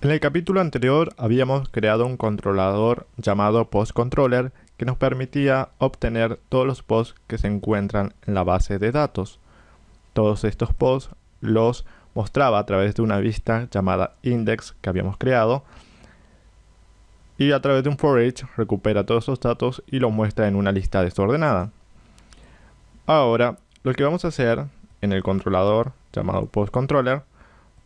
En el capítulo anterior habíamos creado un controlador llamado PostController que nos permitía obtener todos los posts que se encuentran en la base de datos. Todos estos posts los mostraba a través de una vista llamada index que habíamos creado y a través de un for recupera todos esos datos y los muestra en una lista desordenada. Ahora, lo que vamos a hacer en el controlador llamado postController,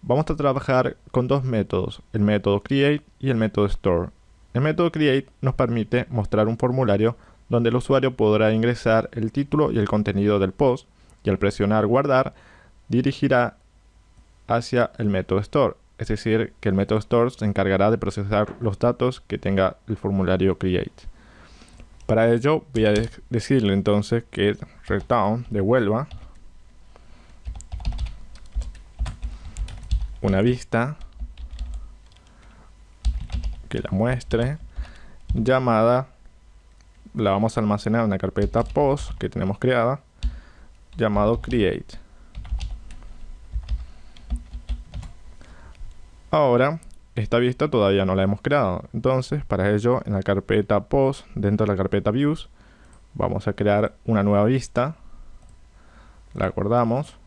vamos a trabajar con dos métodos, el método create y el método store. El método create nos permite mostrar un formulario donde el usuario podrá ingresar el título y el contenido del post y al presionar guardar dirigirá hacia el método store es decir, que el método store se encargará de procesar los datos que tenga el formulario create. Para ello voy a decirle entonces que return devuelva una vista que la muestre llamada la vamos a almacenar en una carpeta post que tenemos creada llamado create Ahora, esta vista todavía no la hemos creado. Entonces, para ello, en la carpeta post, dentro de la carpeta views, vamos a crear una nueva vista. La acordamos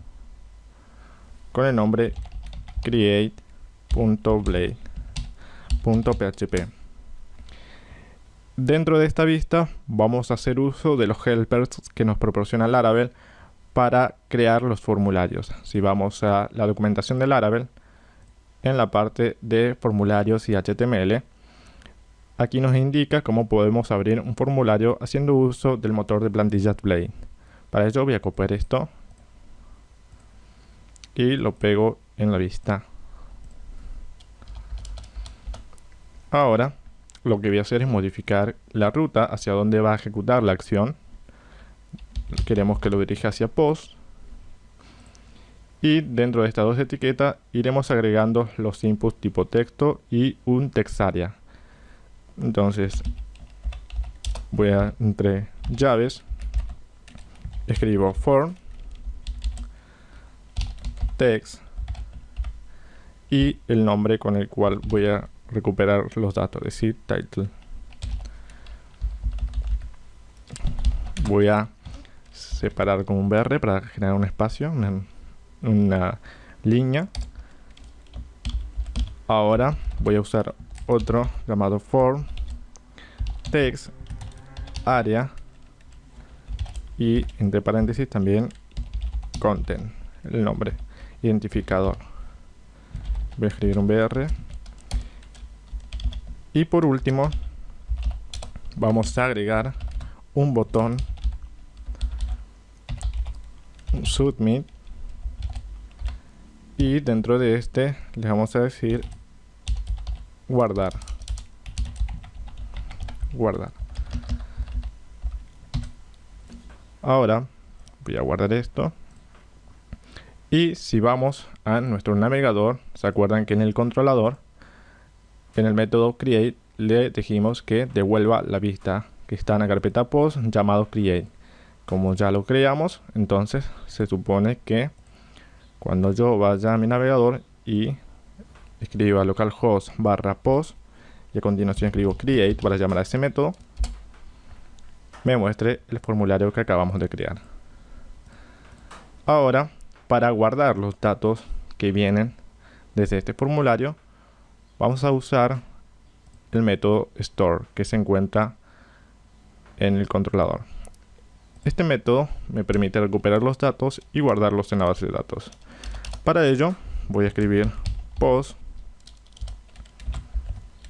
con el nombre create.blade.php. Dentro de esta vista vamos a hacer uso de los helpers que nos proporciona Laravel para crear los formularios. Si vamos a la documentación de Laravel, en la parte de formularios y HTML. Aquí nos indica cómo podemos abrir un formulario haciendo uso del motor de plantillas Blade. Para ello voy a copiar esto y lo pego en la vista. Ahora lo que voy a hacer es modificar la ruta hacia donde va a ejecutar la acción. Queremos que lo dirija hacia post y dentro de estas dos etiquetas iremos agregando los inputs tipo texto y un textarea entonces voy a entre llaves escribo form text y el nombre con el cual voy a recuperar los datos, es decir, title. Voy a separar con un BR para generar un espacio, una línea ahora voy a usar otro llamado form text área y entre paréntesis también content el nombre identificador voy a escribir un br y por último vamos a agregar un botón submit. Y dentro de este le vamos a decir guardar. Guardar. Ahora voy a guardar esto y si vamos a nuestro navegador se acuerdan que en el controlador en el método create le dijimos que devuelva la vista que está en la carpeta post llamado create como ya lo creamos entonces se supone que cuando yo vaya a mi navegador y escriba localhost barra post y a continuación escribo create para llamar a ese método, me muestre el formulario que acabamos de crear. Ahora, para guardar los datos que vienen desde este formulario, vamos a usar el método store que se encuentra en el controlador. Este método me permite recuperar los datos y guardarlos en la base de datos. Para ello voy a escribir post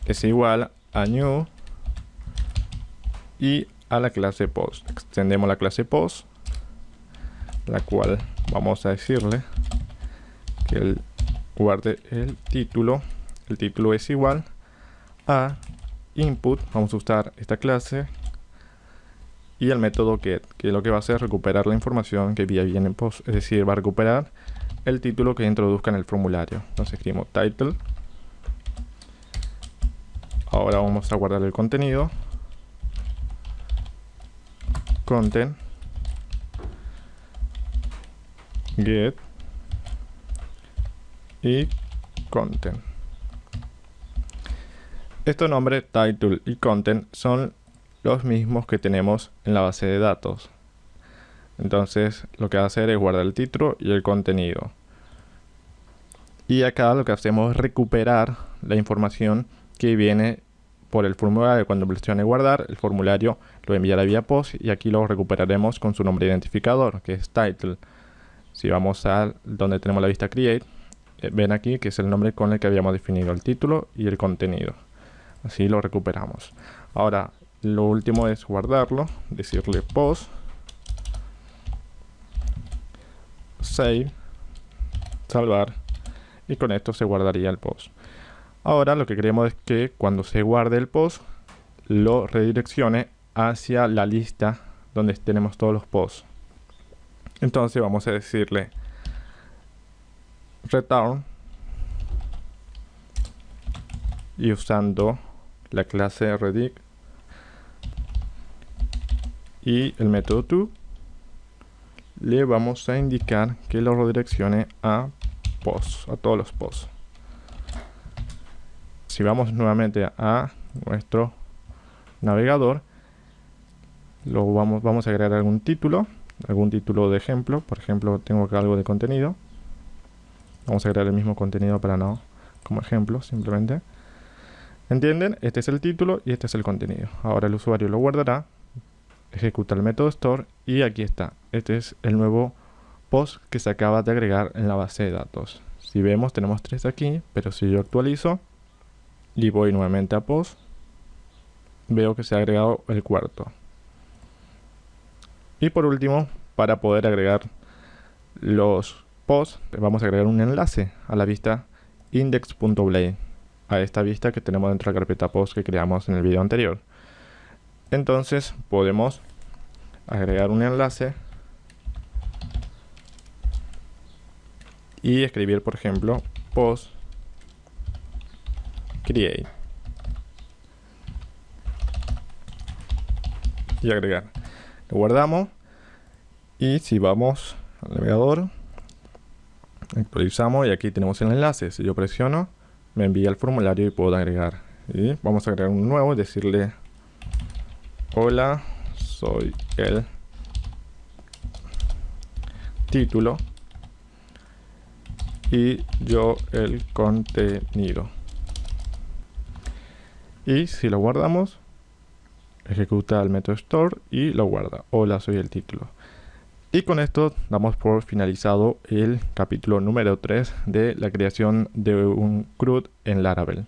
es igual a new y a la clase post. Extendemos la clase post, la cual vamos a decirle que el, guarde el título. El título es igual a input. Vamos a usar esta clase y el método get, que lo que va a hacer es recuperar la información que viene en post. Es decir, va a recuperar el título que introduzca en el formulario. Entonces escribimos title. Ahora vamos a guardar el contenido. Content. Get. Y content. Estos nombres title y content son los mismos que tenemos en la base de datos. Entonces lo que va a hacer es guardar el título y el contenido. Y acá lo que hacemos es recuperar la información que viene por el formulario. Cuando presione guardar, el formulario lo enviará vía post y aquí lo recuperaremos con su nombre identificador, que es title. Si vamos a donde tenemos la vista create, eh, ven aquí que es el nombre con el que habíamos definido el título y el contenido. Así lo recuperamos. Ahora, lo último es guardarlo, decirle post, save, salvar y con esto se guardaría el post. Ahora lo que queremos es que cuando se guarde el post lo redireccione hacia la lista donde tenemos todos los posts. Entonces vamos a decirle return y usando la clase redict y el método to le vamos a indicar que lo redireccione a posts, a todos los posts. Si vamos nuevamente a nuestro navegador, lo vamos, vamos a agregar algún título algún título de ejemplo. Por ejemplo, tengo acá algo de contenido. Vamos a crear el mismo contenido para no como ejemplo, simplemente. ¿Entienden? Este es el título y este es el contenido. Ahora el usuario lo guardará, ejecuta el método store y aquí está. Este es el nuevo post que se acaba de agregar en la base de datos. Si vemos, tenemos tres aquí, pero si yo actualizo y voy nuevamente a post, veo que se ha agregado el cuarto. Y por último, para poder agregar los posts, vamos a agregar un enlace a la vista index.blade, a esta vista que tenemos dentro de la carpeta post que creamos en el video anterior. Entonces podemos agregar un enlace y escribir, por ejemplo, post create y agregar. Lo guardamos y si vamos al navegador, actualizamos y aquí tenemos el enlace. Si yo presiono, me envía el formulario y puedo agregar. Y vamos a agregar un nuevo y decirle, hola, soy el título y yo el contenido. Y si lo guardamos, ejecuta el método store y lo guarda. Hola, soy el título. Y con esto damos por finalizado el capítulo número 3 de la creación de un CRUD en Laravel.